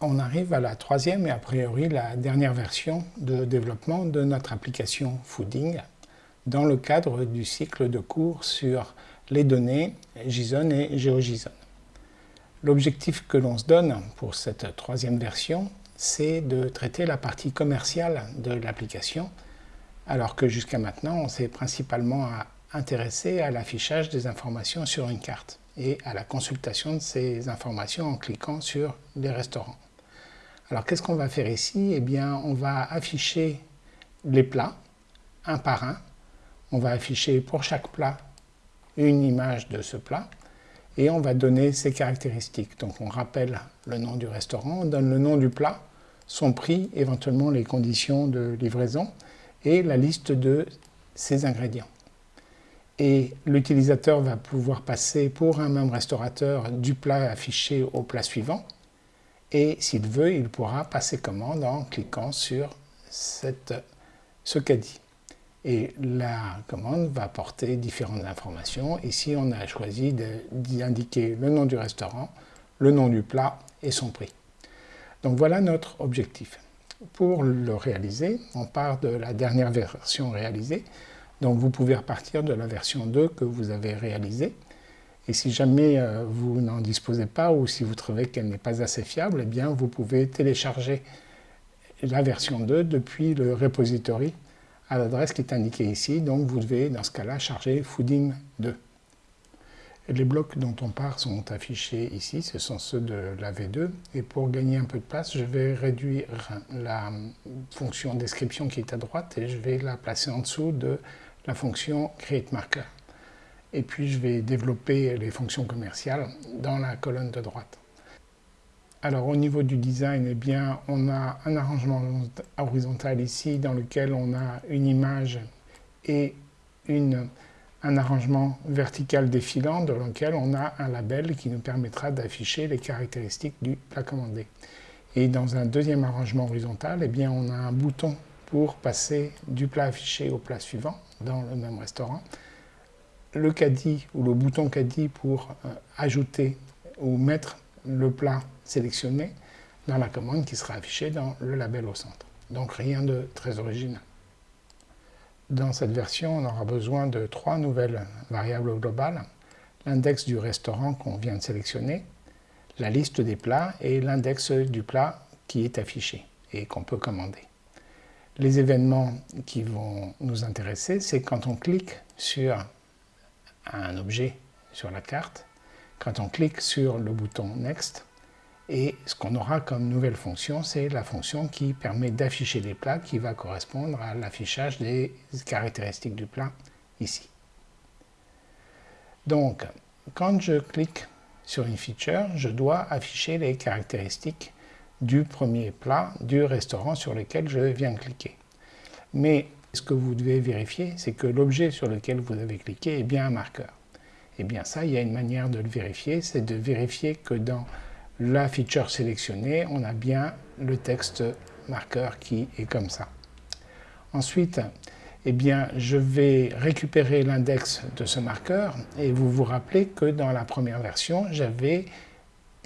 on arrive à la troisième et a priori la dernière version de développement de notre application Fooding dans le cadre du cycle de cours sur les données JSON et GeoJSON. L'objectif que l'on se donne pour cette troisième version, c'est de traiter la partie commerciale de l'application, alors que jusqu'à maintenant, on s'est principalement intéressé à l'affichage des informations sur une carte et à la consultation de ces informations en cliquant sur les restaurants. Alors qu'est-ce qu'on va faire ici? Eh bien on va afficher les plats un par un. On va afficher pour chaque plat une image de ce plat et on va donner ses caractéristiques. Donc on rappelle le nom du restaurant, on donne le nom du plat, son prix, éventuellement les conditions de livraison et la liste de ses ingrédients. Et l'utilisateur va pouvoir passer pour un même restaurateur du plat affiché au plat suivant et s'il veut, il pourra passer commande en cliquant sur cette, ce caddie. Et la commande va porter différentes informations. Ici, on a choisi d'indiquer le nom du restaurant, le nom du plat et son prix. Donc voilà notre objectif. Pour le réaliser, on part de la dernière version réalisée. Donc vous pouvez repartir de la version 2 que vous avez réalisée. Et si jamais euh, vous n'en disposez pas ou si vous trouvez qu'elle n'est pas assez fiable, eh bien vous pouvez télécharger la version 2 depuis le repository à l'adresse qui est indiquée ici. Donc vous devez dans ce cas-là charger Fooding 2. Les blocs dont on part sont affichés ici, ce sont ceux de la V2. Et pour gagner un peu de place, je vais réduire la fonction description qui est à droite et je vais la placer en dessous de la fonction createMarker et puis je vais développer les fonctions commerciales dans la colonne de droite. Alors au niveau du design, eh bien, on a un arrangement horizontal ici dans lequel on a une image et une, un arrangement vertical défilant dans lequel on a un label qui nous permettra d'afficher les caractéristiques du plat commandé. Et dans un deuxième arrangement horizontal, eh bien, on a un bouton pour passer du plat affiché au plat suivant dans le même restaurant le caddie ou le bouton caddie pour euh, ajouter ou mettre le plat sélectionné dans la commande qui sera affichée dans le label au centre. Donc rien de très original. Dans cette version, on aura besoin de trois nouvelles variables globales. L'index du restaurant qu'on vient de sélectionner, la liste des plats et l'index du plat qui est affiché et qu'on peut commander. Les événements qui vont nous intéresser, c'est quand on clique sur un objet sur la carte quand on clique sur le bouton Next. Et ce qu'on aura comme nouvelle fonction, c'est la fonction qui permet d'afficher les plats qui va correspondre à l'affichage des caractéristiques du plat ici. Donc, quand je clique sur une feature, je dois afficher les caractéristiques du premier plat du restaurant sur lequel je viens de cliquer. Mais ce que vous devez vérifier, c'est que l'objet sur lequel vous avez cliqué est bien un marqueur. Et eh bien ça, il y a une manière de le vérifier, c'est de vérifier que dans la feature sélectionnée, on a bien le texte marqueur qui est comme ça. Ensuite, eh bien, je vais récupérer l'index de ce marqueur et vous vous rappelez que dans la première version, j'avais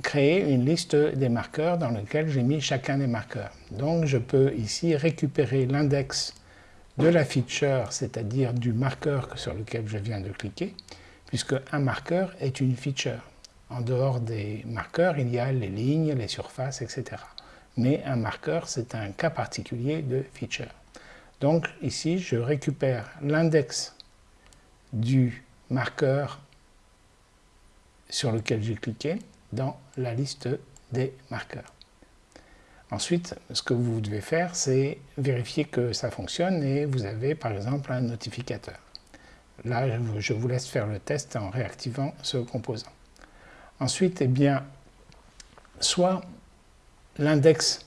créé une liste des marqueurs dans laquelle j'ai mis chacun des marqueurs. Donc je peux ici récupérer l'index de la feature, c'est-à-dire du marqueur sur lequel je viens de cliquer, puisque un marqueur est une feature. En dehors des marqueurs, il y a les lignes, les surfaces, etc. Mais un marqueur, c'est un cas particulier de feature. Donc ici, je récupère l'index du marqueur sur lequel j'ai cliqué dans la liste des marqueurs. Ensuite, ce que vous devez faire, c'est vérifier que ça fonctionne et vous avez par exemple un notificateur. Là, je vous laisse faire le test en réactivant ce composant. Ensuite, eh bien, soit l'index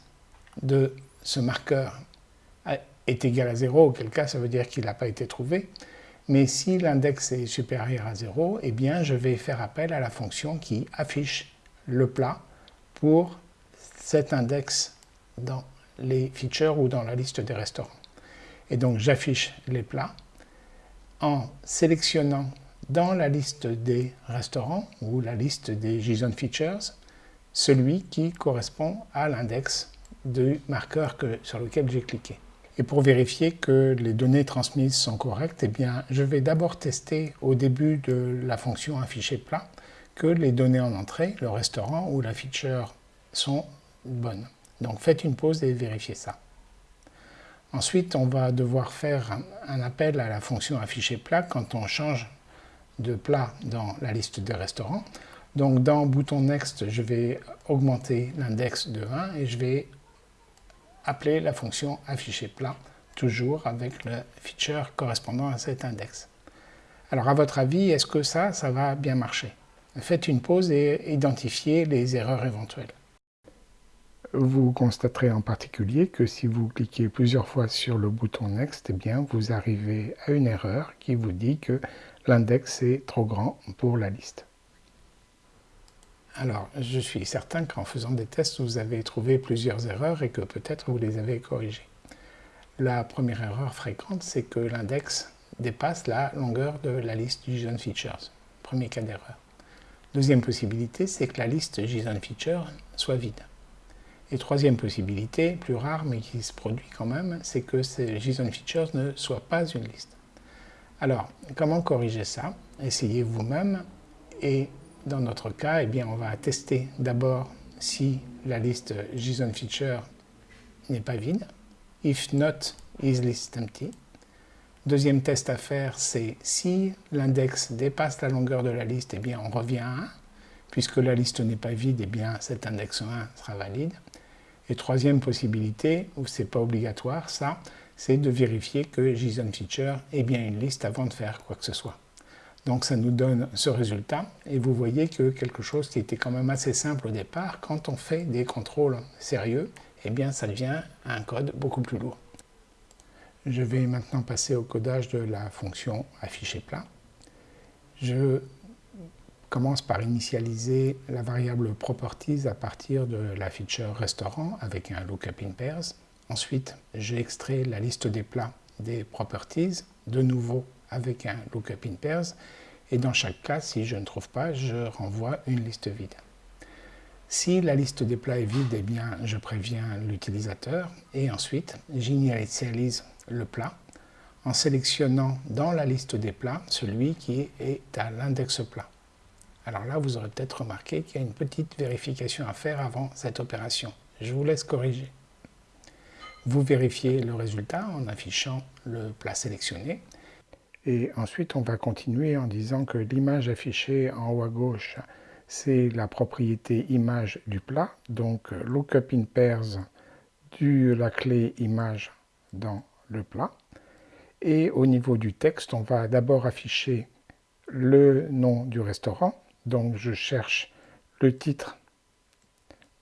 de ce marqueur est égal à 0, auquel cas ça veut dire qu'il n'a pas été trouvé, mais si l'index est supérieur à 0, eh bien, je vais faire appel à la fonction qui affiche le plat pour cet index dans les features ou dans la liste des restaurants. Et donc j'affiche les plats en sélectionnant dans la liste des restaurants ou la liste des JSON Features celui qui correspond à l'index du marqueur sur lequel j'ai cliqué. Et pour vérifier que les données transmises sont correctes, eh bien, je vais d'abord tester au début de la fonction afficher plat que les données en entrée, le restaurant ou la feature, sont bonnes. Donc faites une pause et vérifiez ça. Ensuite, on va devoir faire un appel à la fonction afficher plat quand on change de plat dans la liste des restaurants. Donc dans bouton Next, je vais augmenter l'index de 1 et je vais appeler la fonction afficher plat, toujours avec le feature correspondant à cet index. Alors à votre avis, est-ce que ça, ça va bien marcher? Faites une pause et identifiez les erreurs éventuelles. Vous constaterez en particulier que si vous cliquez plusieurs fois sur le bouton Next, eh vous arrivez à une erreur qui vous dit que l'index est trop grand pour la liste. Alors, je suis certain qu'en faisant des tests, vous avez trouvé plusieurs erreurs et que peut-être vous les avez corrigées. La première erreur fréquente, c'est que l'index dépasse la longueur de la liste JSON Features. Premier cas d'erreur. Deuxième possibilité, c'est que la liste JSON Features soit vide. Et troisième possibilité, plus rare mais qui se produit quand même, c'est que ces JSON Features ne soient pas une liste. Alors, comment corriger ça? Essayez vous-même et dans notre cas, eh bien, on va tester d'abord si la liste JSON feature n'est pas vide. If not, is list empty. Deuxième test à faire, c'est si l'index dépasse la longueur de la liste, eh bien, on revient à 1. Puisque la liste n'est pas vide, eh bien, cet index 1 sera valide. Et troisième possibilité, où ce n'est pas obligatoire, ça, c'est de vérifier que JSON feature est bien une liste avant de faire quoi que ce soit. Donc ça nous donne ce résultat et vous voyez que quelque chose qui était quand même assez simple au départ, quand on fait des contrôles sérieux, eh bien ça devient un code beaucoup plus lourd. Je vais maintenant passer au codage de la fonction afficher plat. Je commence par initialiser la variable properties à partir de la feature restaurant avec un lookup in pairs. Ensuite, j'ai la liste des plats des properties, de nouveau avec un lookup in pairs. Et dans chaque cas, si je ne trouve pas, je renvoie une liste vide. Si la liste des plats est vide, eh bien, je préviens l'utilisateur et ensuite j'initialise le plat en sélectionnant dans la liste des plats celui qui est à l'index plat. Alors là, vous aurez peut-être remarqué qu'il y a une petite vérification à faire avant cette opération. Je vous laisse corriger. Vous vérifiez le résultat en affichant le plat sélectionné et ensuite, on va continuer en disant que l'image affichée en haut à gauche, c'est la propriété image du plat, donc lookup in pairs de la clé image dans le plat. Et au niveau du texte, on va d'abord afficher le nom du restaurant. Donc je cherche le titre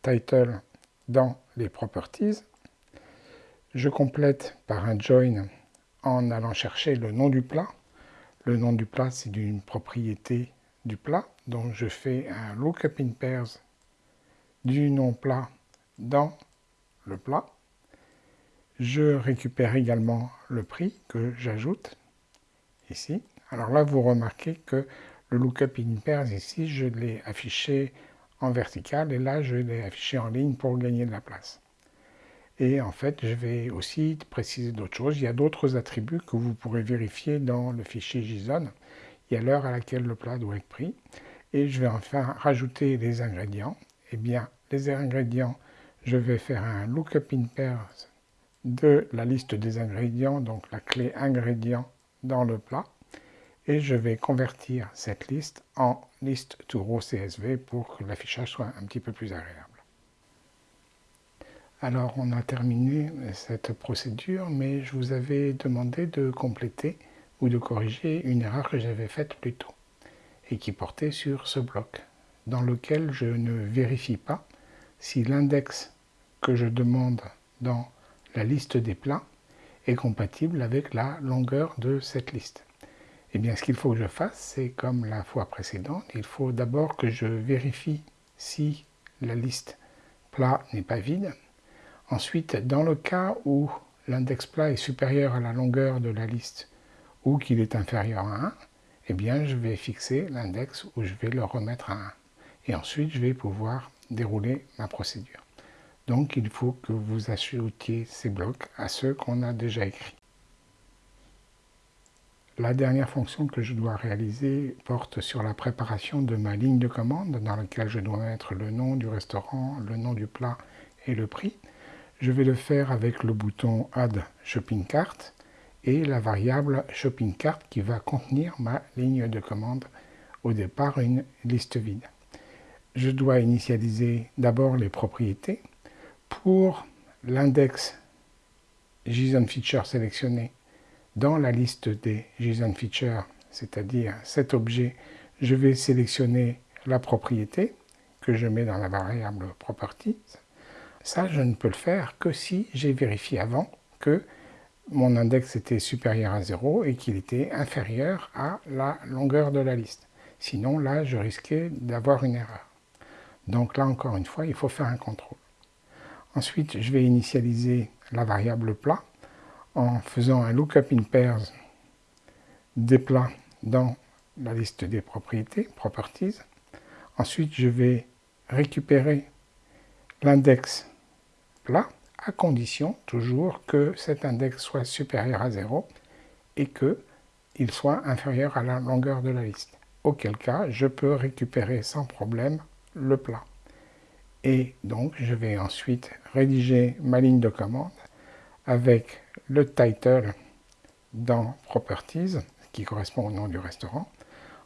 title dans les properties. Je complète par un join en allant chercher le nom du plat. Le nom du plat, c'est d'une propriété du plat. Donc je fais un lookup in pairs du nom plat dans le plat. Je récupère également le prix que j'ajoute ici. Alors là, vous remarquez que le lookup in pairs ici, je l'ai affiché en vertical et là, je l'ai affiché en ligne pour gagner de la place. Et en fait, je vais aussi préciser d'autres choses. Il y a d'autres attributs que vous pourrez vérifier dans le fichier JSON. Il y a l'heure à laquelle le plat doit être pris. Et je vais enfin rajouter les ingrédients. Eh bien, les ingrédients, je vais faire un lookup in pairs de la liste des ingrédients, donc la clé ingrédients dans le plat. Et je vais convertir cette liste en liste to row CSV pour que l'affichage soit un petit peu plus agréable. Alors on a terminé cette procédure, mais je vous avais demandé de compléter ou de corriger une erreur que j'avais faite plus tôt et qui portait sur ce bloc, dans lequel je ne vérifie pas si l'index que je demande dans la liste des plats est compatible avec la longueur de cette liste. Eh bien, ce qu'il faut que je fasse, c'est comme la fois précédente, il faut d'abord que je vérifie si la liste plat n'est pas vide, Ensuite, dans le cas où l'index plat est supérieur à la longueur de la liste ou qu'il est inférieur à 1, eh bien je vais fixer l'index où je vais le remettre à 1. Et ensuite, je vais pouvoir dérouler ma procédure. Donc il faut que vous ajoutiez ces blocs à ceux qu'on a déjà écrits. La dernière fonction que je dois réaliser porte sur la préparation de ma ligne de commande dans laquelle je dois mettre le nom du restaurant, le nom du plat et le prix. Je vais le faire avec le bouton Add Shopping Cart et la variable Shopping Cart qui va contenir ma ligne de commande, au départ une liste vide. Je dois initialiser d'abord les propriétés. Pour l'index JSON Feature sélectionné dans la liste des JSON Features, c'est-à-dire cet objet, je vais sélectionner la propriété que je mets dans la variable Properties. Ça, je ne peux le faire que si j'ai vérifié avant que mon index était supérieur à 0 et qu'il était inférieur à la longueur de la liste. Sinon, là, je risquais d'avoir une erreur. Donc là, encore une fois, il faut faire un contrôle. Ensuite, je vais initialiser la variable plat en faisant un lookup in pairs des plats dans la liste des propriétés, properties. Ensuite, je vais récupérer l'index plat à condition toujours que cet index soit supérieur à 0 et qu'il soit inférieur à la longueur de la liste. Auquel cas, je peux récupérer sans problème le plat. Et donc, je vais ensuite rédiger ma ligne de commande avec le title dans Properties, qui correspond au nom du restaurant.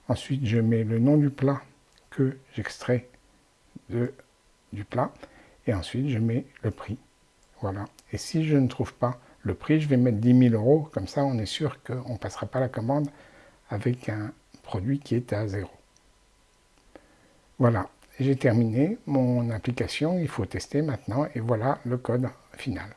Ensuite, je mets le nom du plat que j'extrais du plat. Et ensuite, je mets le prix. Voilà. Et si je ne trouve pas le prix, je vais mettre 10 000 euros. Comme ça, on est sûr qu'on ne passera pas la commande avec un produit qui est à zéro. Voilà, j'ai terminé mon application. Il faut tester maintenant. Et voilà le code final.